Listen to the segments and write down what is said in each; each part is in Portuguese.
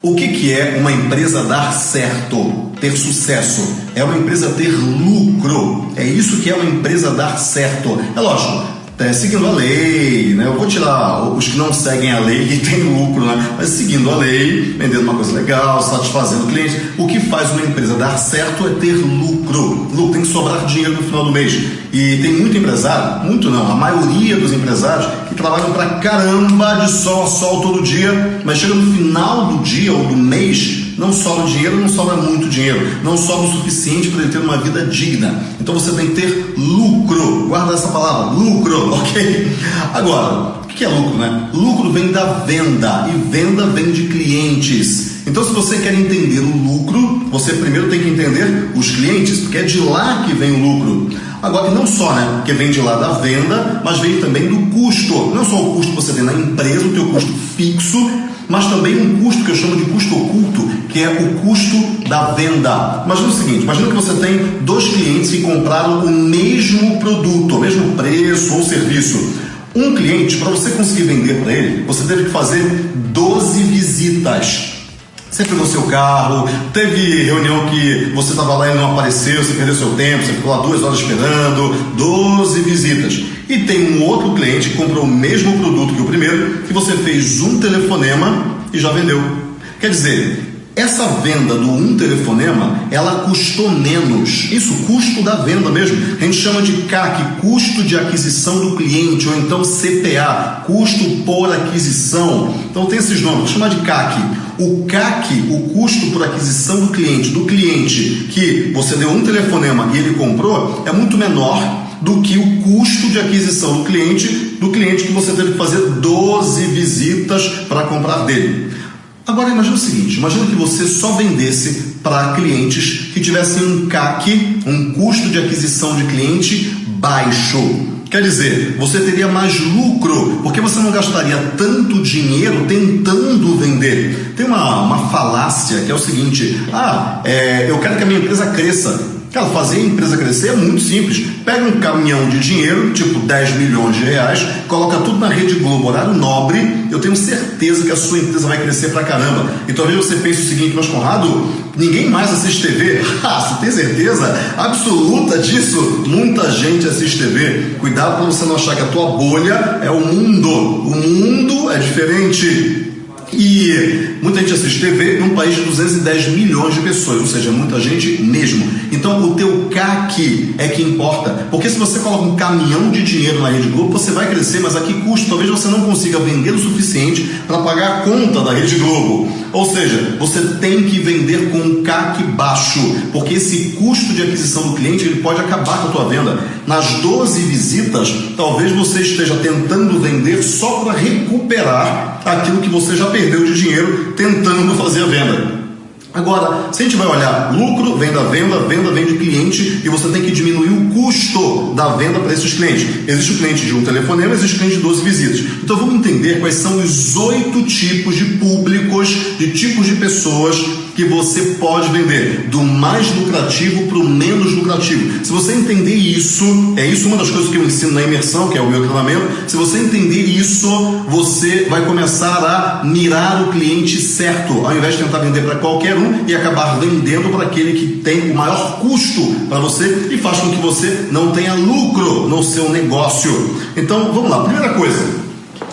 O que, que é uma empresa dar certo, ter sucesso? É uma empresa ter lucro. É isso que é uma empresa dar certo. É lógico, é, seguindo a lei, né? Eu vou tirar os que não seguem a lei e têm lucro, né? Mas seguindo a lei, vendendo uma coisa legal, satisfazendo o cliente. O que faz uma empresa dar certo é ter lucro. Lucro tem que sobrar dinheiro no final do mês. E tem muito empresário, muito não, a maioria dos empresários que trabalham pra caramba de sol a sol todo dia, mas chega no final do dia ou do mês não sobra dinheiro, não sobra muito dinheiro, não sobra o suficiente para ele ter uma vida digna. Então você tem que ter lucro, guarda essa palavra, lucro, ok? Agora, o que é lucro, né? Lucro vem da venda e venda vem de clientes. Então, se você quer entender o lucro, você primeiro tem que entender os clientes, porque é de lá que vem o lucro. Agora, e não só, né? Porque vem de lá da venda, mas vem também do custo. Não só o custo que você tem na empresa, o teu custo fixo, mas também um custo que eu chamo de custo oculto, que é o custo da venda. Imagina o seguinte: imagina que você tem dois clientes que compraram o mesmo produto, o mesmo preço ou serviço. Um cliente, para você conseguir vender para ele, você teve que fazer 12 visitas. Você pegou seu carro, teve reunião que você estava lá e não apareceu, você perdeu seu tempo, você ficou lá duas horas esperando, 12 visitas. E tem um outro cliente que comprou o mesmo produto que o primeiro, que você fez um telefonema e já vendeu. Quer dizer, essa venda do um telefonema, ela custou menos. Isso, custo da venda mesmo. A gente chama de CAC, custo de aquisição do cliente, ou então CPA, custo por aquisição. Então tem esses nomes, vou chamar de CAC. O CAC, o custo por aquisição do cliente, do cliente que você deu um telefonema e ele comprou, é muito menor do que o custo de aquisição do cliente, do cliente que você teve que fazer 12 visitas para comprar dele. Agora imagine o seguinte, imagine que você só vendesse para clientes que tivessem um CAC, um custo de aquisição de cliente baixo. Quer dizer, você teria mais lucro, porque você não gastaria tanto dinheiro tentando vender. Tem uma, uma falácia que é o seguinte: ah, é, eu quero que a minha empresa cresça. Cara, fazer a empresa crescer é muito simples. Pega um caminhão de dinheiro, tipo 10 milhões de reais, coloca tudo na Rede Globo, horário nobre, eu tenho certeza que a sua empresa vai crescer pra caramba. E talvez você pense o seguinte, mas Conrado, ninguém mais assiste TV. Ah, você tem certeza absoluta disso? Muita gente assiste TV. Cuidado para você não achar que a tua bolha é o mundo. O mundo é diferente. E muita gente assiste TV num país de 210 milhões de pessoas, ou seja, muita gente mesmo. Então o teu CAC é que importa. Porque se você coloca um caminhão de dinheiro na Rede Globo, você vai crescer, mas a que custo? Talvez você não consiga vender o suficiente para pagar a conta da Rede Globo. Ou seja, você tem que vender com um CAC baixo, porque esse custo de aquisição do cliente ele pode acabar com a tua venda. Nas 12 visitas, talvez você esteja tentando vender só para recuperar aquilo que você já perdeu de dinheiro tentando fazer a venda. Agora, se a gente vai olhar lucro, venda, venda, venda vem de cliente e você tem que diminuir o custo da venda para esses clientes. Existe o cliente de um telefonema, existe o cliente de 12 visitas. Então vamos entender quais são os oito tipos de públicos, de tipos de pessoas que você pode vender, do mais lucrativo para o menos lucrativo. Se você entender isso, é isso uma das coisas que eu ensino na imersão, que é o meu treinamento. Se você entender isso, você vai começar a mirar o cliente certo, ao invés de tentar vender para qualquer um e acabar vendendo para aquele que tem o maior custo para você e faz com que você não tenha lucro no seu negócio. Então, vamos lá. Primeira coisa,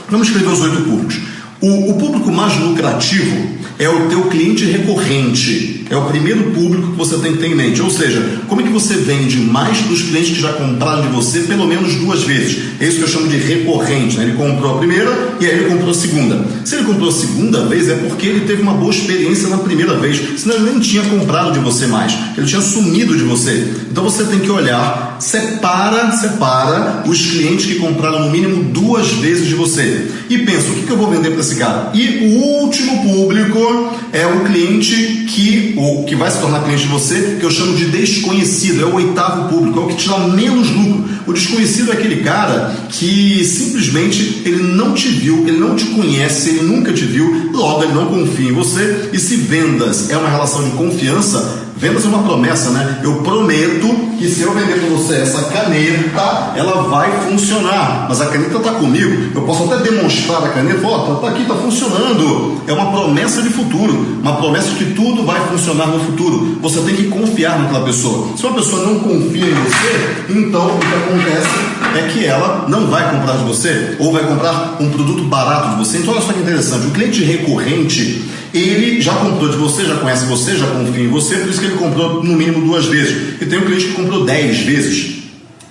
vamos escrever os oito públicos. O, o público mais lucrativo é o teu cliente recorrente. É o primeiro público que você tem que ter em mente. Ou seja, como é que você vende mais para os clientes que já compraram de você pelo menos duas vezes? É isso que eu chamo de recorrente. Né? Ele comprou a primeira e aí ele comprou a segunda. Se ele comprou a segunda vez, é porque ele teve uma boa experiência na primeira vez. Senão ele nem tinha comprado de você mais. Ele tinha sumido de você. Então você tem que olhar, separa, separa os clientes que compraram no mínimo duas vezes de você. E pensa, o que eu vou vender para esse cara? E o último público é o cliente que o que vai se tornar cliente de você, que eu chamo de desconhecido, é o oitavo público, é o que te dá menos lucro. O desconhecido é aquele cara que simplesmente ele não te viu, ele não te conhece, ele nunca te viu, logo ele não confia em você. E se vendas é uma relação de confiança, Vendas é uma promessa, né? Eu prometo que se eu vender para você essa caneta, ela vai funcionar. Mas a caneta está comigo. Eu posso até demonstrar a caneta, ó, oh, tá aqui, está funcionando. É uma promessa de futuro, uma promessa de que tudo vai funcionar no futuro. Você tem que confiar naquela pessoa. Se uma pessoa não confia em você, então o que acontece é que ela não vai comprar de você ou vai comprar um produto barato de você. Então olha só que interessante, o cliente recorrente ele já comprou de você, já conhece você, já confia em você, por isso que ele comprou no mínimo duas vezes. E tem um cliente que comprou dez vezes.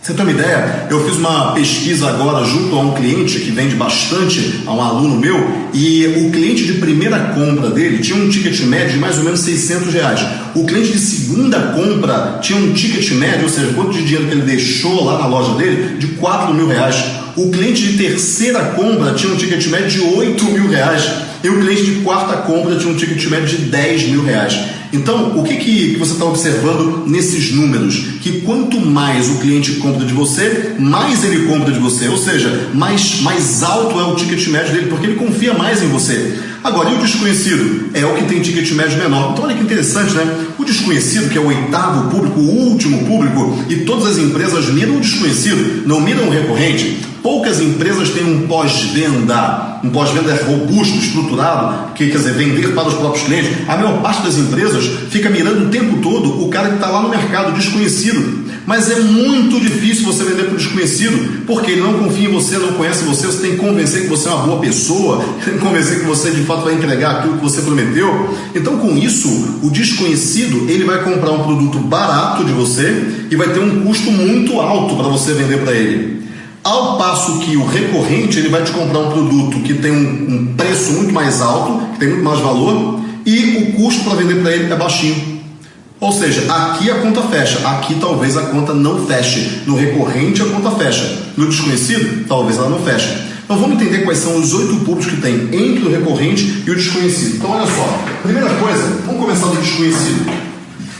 Você tem uma ideia? Eu fiz uma pesquisa agora junto a um cliente que vende bastante, a um aluno meu, e o cliente de primeira compra dele tinha um ticket médio de mais ou menos 600 reais. O cliente de segunda compra tinha um ticket médio, ou seja, quanto de dinheiro que ele deixou lá na loja dele, de 4 mil reais. O cliente de terceira compra tinha um ticket médio de 8 mil reais. E o cliente de quarta compra tinha um ticket médio de 10 mil reais. Então, o que, que você está observando nesses números? Que quanto mais o cliente compra de você, mais ele compra de você. Ou seja, mais, mais alto é o ticket médio dele, porque ele confia mais em você. Agora, e o desconhecido? É o que tem ticket médio menor. Então, olha que interessante, né? O desconhecido, que é o oitavo público, o último público, e todas as empresas miram o desconhecido, não miram o recorrente. Poucas empresas têm um pós-venda, um pós-venda robusto, estruturado, que quer dizer, vender para os próprios clientes. A maior parte das empresas fica mirando o tempo todo o cara que está lá no mercado, desconhecido. Mas é muito difícil você vender para o desconhecido, porque ele não confia em você, não conhece você, você tem que convencer que você é uma boa pessoa, tem que convencer que você de fato vai entregar aquilo que você prometeu. Então, com isso, o desconhecido ele vai comprar um produto barato de você e vai ter um custo muito alto para você vender para ele. Ao passo que o recorrente ele vai te comprar um produto que tem um, um preço muito mais alto, que tem muito mais valor, e o custo para vender para ele é baixinho. Ou seja, aqui a conta fecha, aqui talvez a conta não feche. No recorrente a conta fecha. No desconhecido, talvez ela não feche. Então vamos entender quais são os oito públicos que tem entre o recorrente e o desconhecido. Então olha só, primeira coisa, vamos começar do desconhecido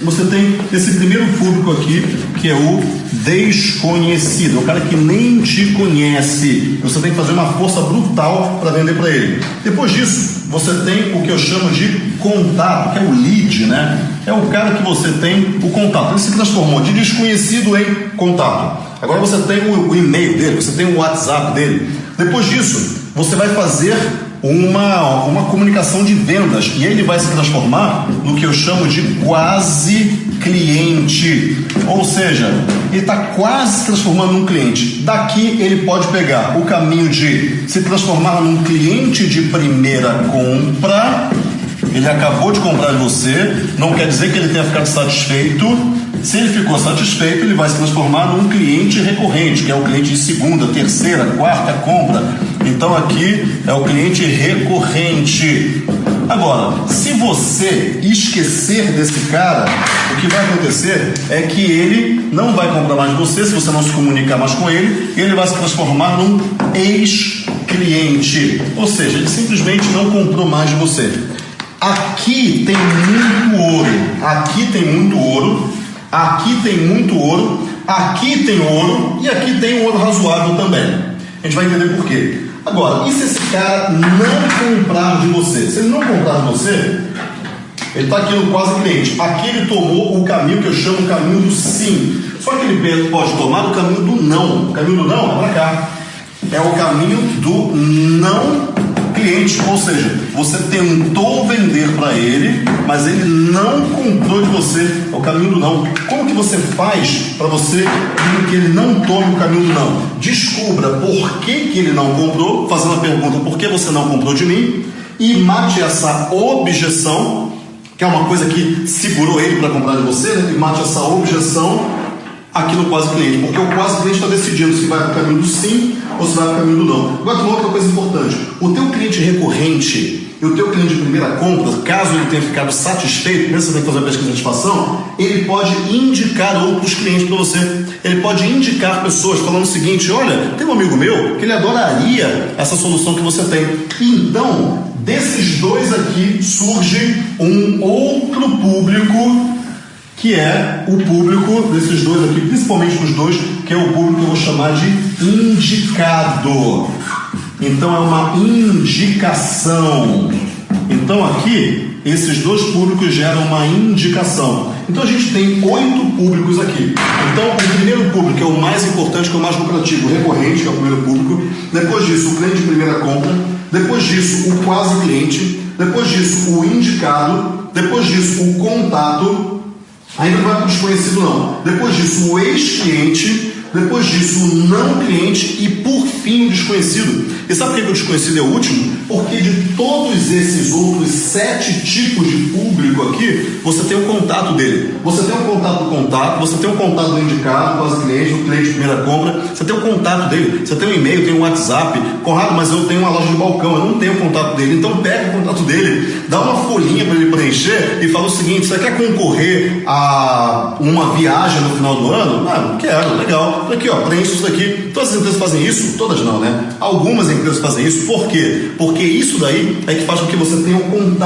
você tem esse primeiro público aqui, que é o desconhecido, o cara que nem te conhece. Você tem que fazer uma força brutal para vender para ele. Depois disso, você tem o que eu chamo de contato, que é o lead, né? É o cara que você tem o contato. Ele se transformou de desconhecido em contato. Agora você tem o, e-mail dele, você tem o WhatsApp dele. Depois disso, você vai fazer uma, uma comunicação de vendas e ele vai se transformar no que eu chamo de quase cliente. Ou seja, ele está quase se transformando num cliente. Daqui ele pode pegar o caminho de se transformar num cliente de primeira compra. Ele acabou de comprar de você, não quer dizer que ele tenha ficado satisfeito. Se ele ficou satisfeito, ele vai se transformar num cliente recorrente, que é o cliente de segunda, terceira, quarta compra então aqui é o cliente recorrente. Agora, se você esquecer desse cara, o que vai acontecer é que ele não vai comprar mais de você, se você não se comunicar mais com ele, ele vai se transformar num ex-cliente. Ou seja, ele simplesmente não comprou mais de você. Aqui tem muito ouro, aqui tem muito ouro, aqui tem muito ouro, aqui tem ouro e aqui tem ouro razoável também. A gente vai entender por quê. Agora, e se esse cara não comprar de você? Se ele não comprar de você, ele está aqui no quase cliente. Aqui ele tomou o caminho que eu chamo o caminho do sim. Só que ele pode tomar o caminho do não. O caminho do não é para cá. É o caminho do não cliente, ou seja, você tentou vender para ele, mas ele não comprou de você. O caminho do não. Como que você faz para você que ele não tome o caminho do não? Descubra por que, que ele não comprou, fazendo a pergunta por que você não comprou de mim, e mate essa objeção, que é uma coisa que segurou ele para comprar de você, né? e mate essa objeção aqui no quase cliente, porque o quase cliente está decidindo se vai para o caminho do sim ou se vai para o caminho do não. Agora, uma outra coisa importante: o teu cliente recorrente e o teu cliente de primeira compra, caso ele tenha ficado satisfeito, tem que fazer a pesquisa de satisfação, ele pode indicar outros clientes para você. Ele pode indicar pessoas falando o seguinte: olha, tem um amigo meu que ele adoraria essa solução que você tem. Então, desses dois aqui surge um outro público que é o público desses dois aqui, principalmente dos dois, que é o público que eu vou chamar de indicado. Então é uma indicação. Então aqui, esses dois públicos geram uma indicação. Então a gente tem oito públicos aqui. Então o primeiro público é o mais importante, que é o mais lucrativo, recorrente, que é o primeiro público. Depois disso, o cliente de primeira compra. Depois disso, o quase cliente. Depois disso, o indicado. Depois disso, o contato. Ainda não vai para o desconhecido não. Depois disso, o ex-cliente. Depois disso, o não cliente e por fim o desconhecido. E sabe por que o desconhecido é o último? Porque de todos esses outros sete tipos de público aqui, você tem o contato dele. Você tem o contato do contato, você tem o contato do indicado, quase cliente, do cliente de primeira compra, você tem o contato dele, você tem um e-mail, tem um WhatsApp. Conrado, mas eu tenho uma loja de balcão, eu não tenho o contato dele. Então pega o contato dele, dá uma folhinha para ele preencher e fala o seguinte: você quer concorrer a uma viagem no final do ano? Ah, quero, legal aqui, ó, preenche isso daqui. Todas as empresas fazem isso? Todas não, né? Algumas empresas fazem isso. Por quê? Porque isso daí é que faz com que você tenha um contato.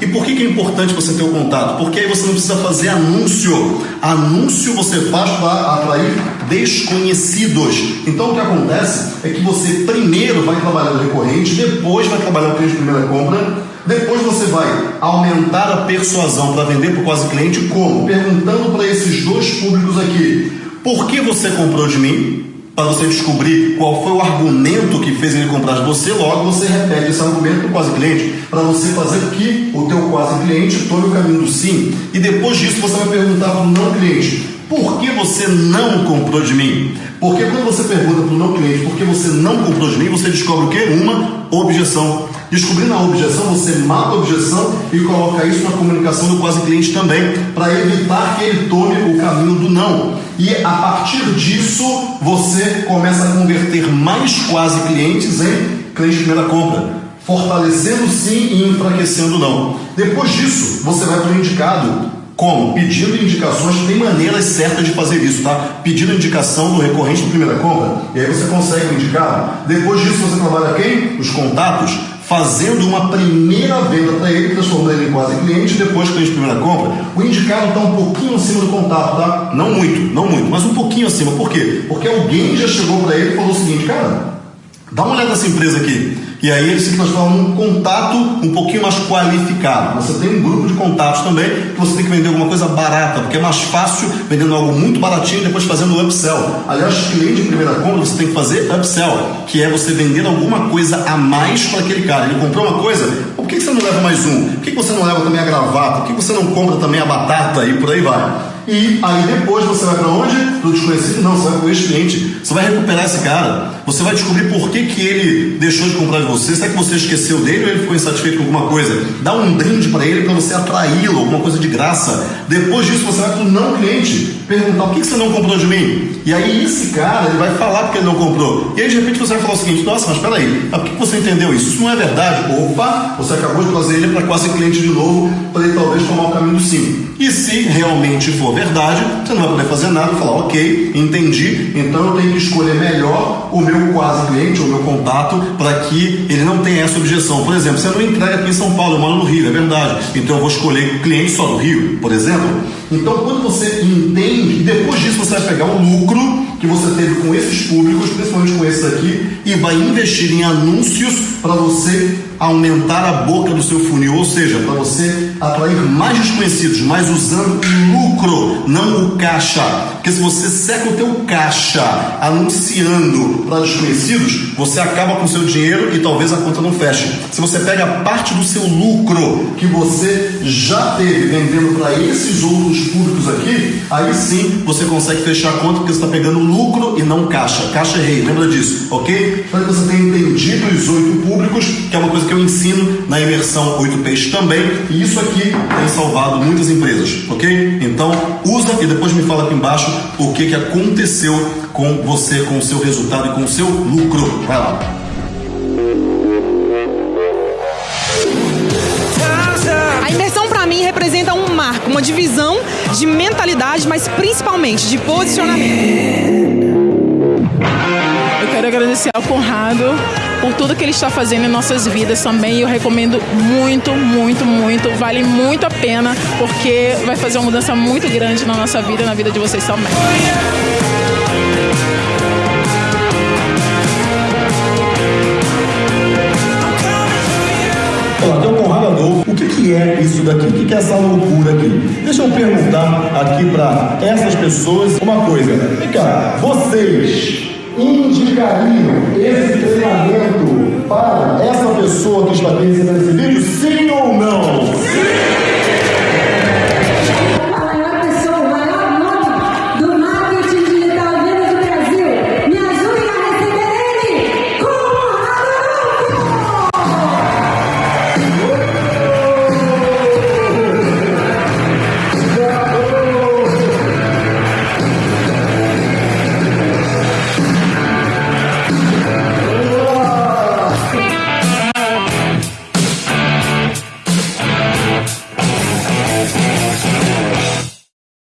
E por que, que é importante você ter o contato? Porque aí você não precisa fazer anúncio. Anúncio você faz para atrair desconhecidos. Então o que acontece é que você primeiro vai trabalhar no recorrente, depois vai trabalhar o cliente de primeira compra. Depois você vai aumentar a persuasão para vender para o quase cliente, como? Perguntando para esses dois públicos aqui: por que você comprou de mim? Para você descobrir qual foi o argumento que fez ele comprar de você, logo você repete esse argumento para o quase cliente, para você fazer que o teu quase cliente tome o caminho do sim. E depois disso você vai perguntar para o não cliente, por que você não comprou de mim? Porque quando você pergunta para o não cliente por que você não comprou de mim, você descobre o quê? Uma objeção. Descobrindo a objeção, você mata a objeção e coloca isso na comunicação do quase cliente também, para evitar que ele tome o caminho do não. E a partir disso, você começa a converter mais quase clientes em cliente de primeira compra, fortalecendo sim e enfraquecendo não. Depois disso, você vai para o indicado. Como? Pedindo indicações, tem maneiras certas de fazer isso, tá? Pedindo indicação do recorrente de primeira compra, e aí você consegue indicar. Depois disso, você trabalha quem? Os contatos fazendo uma primeira venda para ele, transformando ele em quase cliente, depois cliente de primeira compra, o indicado está um pouquinho acima do contato, tá? Não muito, não muito, mas um pouquinho acima. Por quê? Porque alguém já chegou para ele e falou o seguinte, cara, dá uma olhada nessa empresa aqui. E aí ele se transforma num contato um pouquinho mais qualificado. Você tem um grupo de contatos também que você tem que vender alguma coisa barata, porque é mais fácil vendendo algo muito baratinho e depois fazendo upsell. Aliás, cliente de primeira compra você tem que fazer upsell, que é você vender alguma coisa a mais para aquele cara. Ele comprou uma coisa, por que você não leva mais um? Por que você não leva também a gravata? Por que você não compra também a batata e por aí vai? E aí depois você vai para onde? Do desconhecido? Não, você vai para o ex-cliente. Você vai recuperar esse cara. Você vai descobrir por que, que ele deixou de comprar de você. Será que você esqueceu dele ou ele ficou insatisfeito com alguma coisa? Dá um brinde para ele para você atraí-lo, alguma coisa de graça. Depois disso você vai para o não cliente. Perguntar por que, que você não comprou de mim? E aí esse cara ele vai falar porque ele não comprou. E aí de repente você vai falar o seguinte: Nossa, mas peraí, por que você entendeu isso? Isso não é verdade. Opa, você acabou de trazer ele para quase cliente de novo para ele talvez tomar o caminho do sim. E se realmente for verdade, você não vai poder fazer nada e falar, ok, entendi, então eu tenho que escolher melhor o meu quase cliente, o meu contato, para que ele não tenha essa objeção. Por exemplo, você não entrega aqui em São Paulo, eu moro no Rio, é verdade. Então eu vou escolher cliente só do Rio, por exemplo. Então quando você entende, depois disso você vai pegar o lucro lucro que você teve com esses públicos, principalmente com esses aqui, e vai investir em anúncios para você aumentar a boca do seu funil, ou seja, para você atrair mais desconhecidos, mas usando o lucro, não o caixa. Porque se você seca o teu caixa anunciando para desconhecidos, você acaba com o seu dinheiro e talvez a conta não feche. Se você pega parte do seu lucro que você já teve vendendo para esses outros públicos aqui, aí sim você consegue fechar a conta porque você está pegando lucro e não caixa. Caixa é rei, lembra disso, ok? Espero que você tenha entendido os oito públicos, que é uma coisa que eu ensino na imersão 8Ps também, e isso aqui tem salvado muitas empresas, ok? Então usa e depois me fala aqui embaixo o que, que aconteceu com você, com o seu resultado e com o seu lucro. Vai lá. Uma divisão de mentalidade, mas principalmente de posicionamento. Eu quero agradecer ao Conrado por tudo que ele está fazendo em nossas vidas também. Eu recomendo muito, muito, muito. Vale muito a pena, porque vai fazer uma mudança muito grande na nossa vida e na vida de vocês também. Olá, tem Adolfo. O que, que é isso daqui? O que, que é essa loucura aqui? Deixa eu perguntar aqui para essas pessoas uma coisa. Vem cá, vocês indicariam esse treinamento para essa pessoa que está aqui recebendo esse vídeo, sim ou não? Sim!